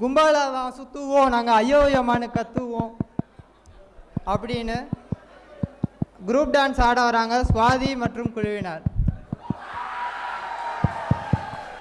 கும்பலாக தான் சுற்றுவோம் நாங்கள் அயோயமானு கத்துவோம். அப்படின்னு குரூப் டான்ஸ் ஆட வராங்க சுவாதி மற்றும் குழுவினர்.